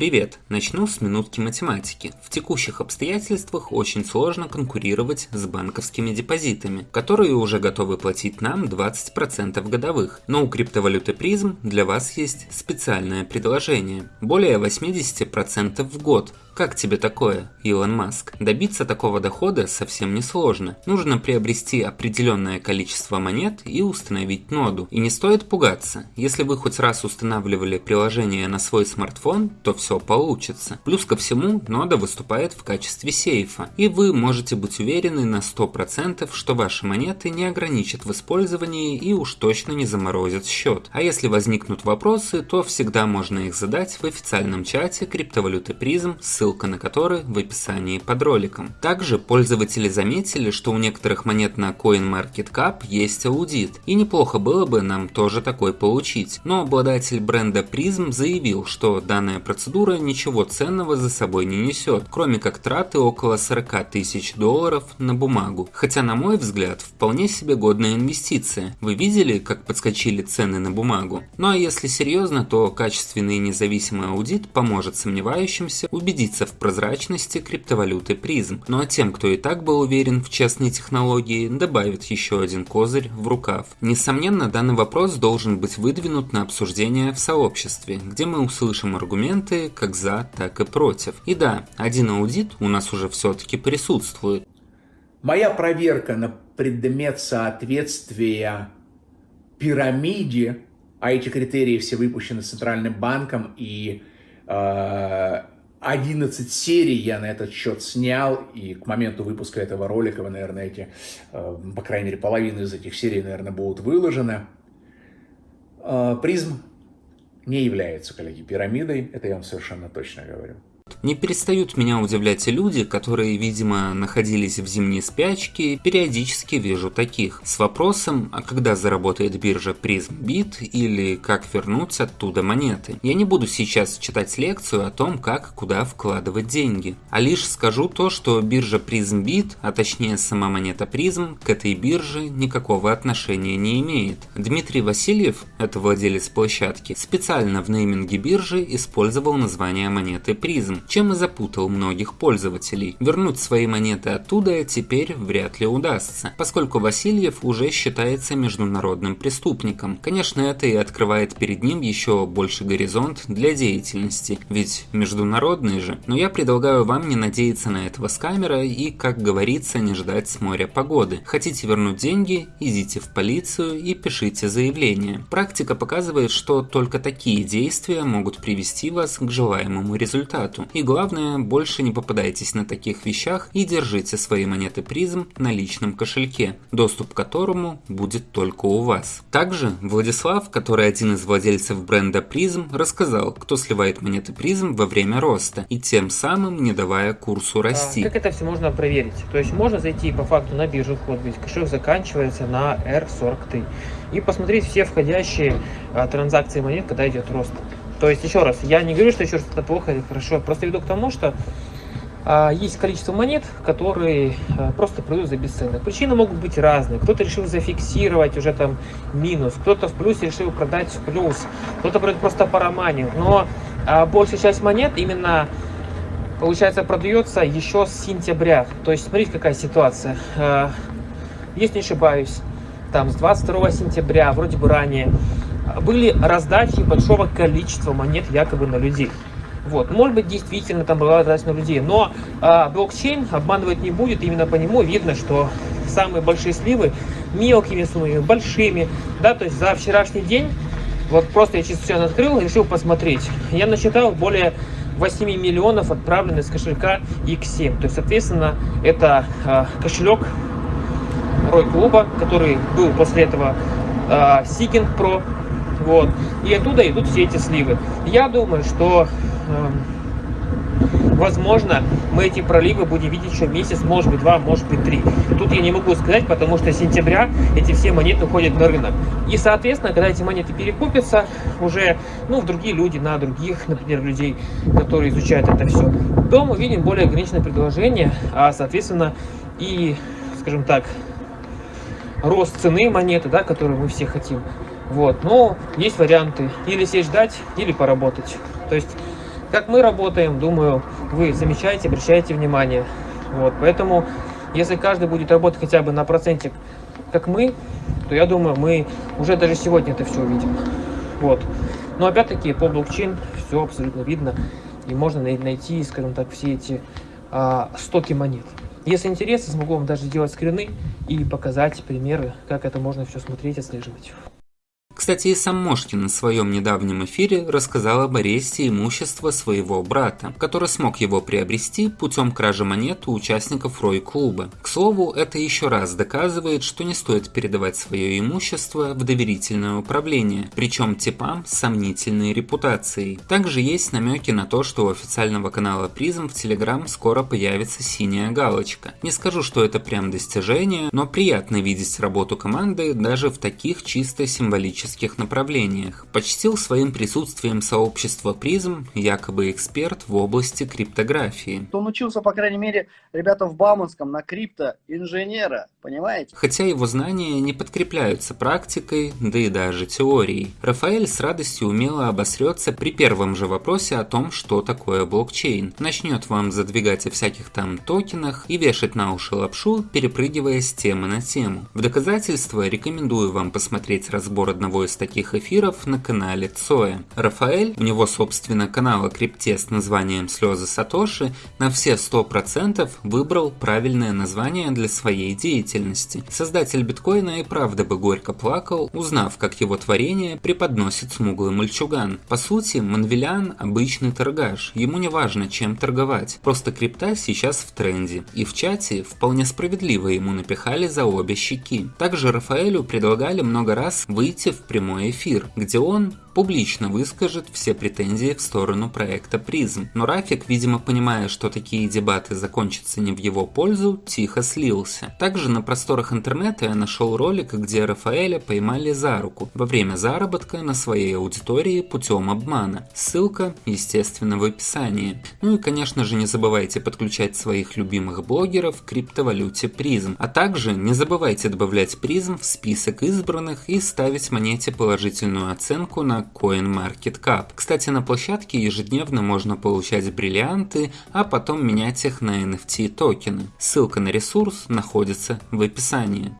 Привет! Начну с минутки математики. В текущих обстоятельствах очень сложно конкурировать с банковскими депозитами, которые уже готовы платить нам 20% годовых. Но у криптовалюты призм для вас есть специальное предложение. Более 80% в год. Как тебе такое, Илон Маск? Добиться такого дохода совсем не сложно. Нужно приобрести определенное количество монет и установить ноду. И не стоит пугаться. Если вы хоть раз устанавливали приложение на свой смартфон, то все получится. Плюс ко всему, нода выступает в качестве сейфа. И вы можете быть уверены на 100%, что ваши монеты не ограничат в использовании и уж точно не заморозят счет. А если возникнут вопросы, то всегда можно их задать в официальном чате криптовалюты призм, ссылка ссылка на который в описании под роликом. Также пользователи заметили, что у некоторых монет на CoinMarketCap есть аудит, и неплохо было бы нам тоже такой получить. Но обладатель бренда Prism заявил, что данная процедура ничего ценного за собой не несет, кроме как траты около 40 тысяч долларов на бумагу. Хотя на мой взгляд, вполне себе годная инвестиция. Вы видели, как подскочили цены на бумагу? Ну а если серьезно, то качественный независимый аудит поможет сомневающимся убедиться убедиться в прозрачности криптовалюты призм. Ну а тем, кто и так был уверен в честной технологии, добавит еще один козырь в рукав. Несомненно, данный вопрос должен быть выдвинут на обсуждение в сообществе, где мы услышим аргументы как за, так и против. И да, один аудит у нас уже все-таки присутствует. Моя проверка на предмет соответствия пирамиде, а эти критерии все выпущены Центральным банком и э, 11 серий я на этот счет снял, и к моменту выпуска этого ролика вы, наверное, эти, э, по крайней мере, половину из этих серий, наверное, будут выложены. Э, призм не является, коллеги, пирамидой, это я вам совершенно точно говорю. Не перестают меня удивлять и люди, которые, видимо, находились в зимней спячке, периодически вижу таких, с вопросом, а когда заработает биржа PrismBit или как вернуть оттуда монеты. Я не буду сейчас читать лекцию о том, как куда вкладывать деньги, а лишь скажу то, что биржа PrismBit, а точнее сама монета Prism, к этой бирже никакого отношения не имеет. Дмитрий Васильев, это владелец площадки, специально в нейминге биржи использовал название монеты Чем и запутал многих пользователей. Вернуть свои монеты оттуда теперь вряд ли удастся, поскольку Васильев уже считается международным преступником. Конечно, это и открывает перед ним еще больше горизонт для деятельности, ведь международный же. Но я предлагаю вам не надеяться на этого скамера и, как говорится, не ждать с моря погоды. Хотите вернуть деньги, идите в полицию и пишите заявление. Практика показывает, что только такие действия могут привести вас к желаемому результату. И главное, больше не попадайтесь на таких вещах и держите свои монеты призм на личном кошельке, доступ к которому будет только у вас. Также Владислав, который один из владельцев бренда призм, рассказал, кто сливает монеты призм во время роста и тем самым не давая курсу а расти. А, как это все можно проверить? То есть можно зайти по факту на биржу, ведь кошелек заканчивается на R43 и посмотреть все входящие а, транзакции монет, когда идет рост. То есть, еще раз, я не говорю, что еще что-то плохо или хорошо, я просто веду к тому, что а, есть количество монет, которые а, просто продают за бесценок. Причины могут быть разные. Кто-то решил зафиксировать уже там минус, кто-то в плюсе решил продать в плюс, кто-то продает просто по. Но а, большая часть монет именно получается продается еще с сентября. То есть смотрите какая ситуация. А, если не ошибаюсь, там с 22 сентября, вроде бы ранее, были раздачи большого количества монет якобы на людей. Вот, может быть, действительно там была раздача на людей, но а, блокчейн обманывать не будет, именно по нему видно, что самые большие сливы мелкими суммами, большими, да, то есть за вчерашний день, вот просто я все открыл, решил посмотреть, я насчитал более 8 миллионов отправленных с кошелька X7, то есть, соответственно, это а, кошелек Рой Клуба, который был после этого а, Seeking Pro, вот. И оттуда идут все эти сливы. Я думаю, что э, возможно мы эти проливы будем видеть еще месяц, может быть два, может быть три. Тут я не могу сказать, потому что с сентября эти все монеты уходят на рынок. И соответственно, когда эти монеты перекупятся уже ну, в другие люди, на других, например, людей, которые изучают это все, то мы видим более ограниченное предложение, а соответственно и, скажем так, рост цены монеты, да, которую мы все хотим. Вот, но есть варианты или сесть ждать, или поработать. То есть Как мы работаем, думаю, вы замечаете, обращаете внимание. Вот, поэтому, если каждый будет работать хотя бы на процентик, как мы, то я думаю, мы уже даже сегодня это все увидим. Вот. Но опять-таки по блокчейн все абсолютно видно. И можно найти, скажем так, все эти а, стоки монет. Если интересно, смогу вам даже сделать скрины и показать примеры, как это можно все смотреть, отслеживать. Кстати, и сам Мошкин на своем недавнем эфире рассказал об аресте имущества своего брата, который смог его приобрести путем кражи монет у участников Рой-клуба. К слову, это еще раз доказывает, что не стоит передавать свое имущество в доверительное управление, причем типам с сомнительной репутацией. Также есть намеки на то, что у официального канала Призм в Телеграм скоро появится синяя галочка. Не скажу, что это прям достижение, но приятно видеть работу команды даже в таких чисто символических тематических направлениях. Почтил своим присутствием сообщество призм, якобы эксперт в области криптографии. Он учился, по крайней мере, ребята в Бауманском на крипто-инженера, понимаете? Хотя его знания не подкрепляются практикой, да и даже теорией. Рафаэль с радостью умело обосрется при первом же вопросе о том, что такое блокчейн. Начнет вам задвигать о всяких там токенах и вешать на уши лапшу, перепрыгивая с темы на тему. В доказательство рекомендую вам посмотреть разбор одного из таких эфиров на канале Цоя. Рафаэль, у него собственно канал о крипте с названием «Слезы Сатоши», на все 100% выбрал правильное название для своей деятельности. Создатель биткоина и правда бы горько плакал, узнав, как его творение преподносит смуглый мальчуган. По сути, Манвелян обычный торгаш, ему не важно чем торговать, просто крипта сейчас в тренде. И в чате вполне справедливо ему напихали за обе щеки. Также Рафаэлю предлагали много раз выйти в прямой эфир, где он публично выскажет все претензии в сторону проекта призм. Но Рафик, видимо понимая, что такие дебаты закончатся не в его пользу, тихо слился. Также на просторах интернета я нашел ролик, где Рафаэля поймали за руку во время заработка на своей аудитории путем обмана. Ссылка, естественно, в описании. Ну и конечно же не забывайте подключать своих любимых блогеров к криптовалюте призм. А также не забывайте добавлять призм в список избранных и ставить монете положительную оценку на CoinMarketCap. Кстати, на площадке ежедневно можно получать бриллианты, а потом менять их на NFT токены. Ссылка на ресурс находится в описании.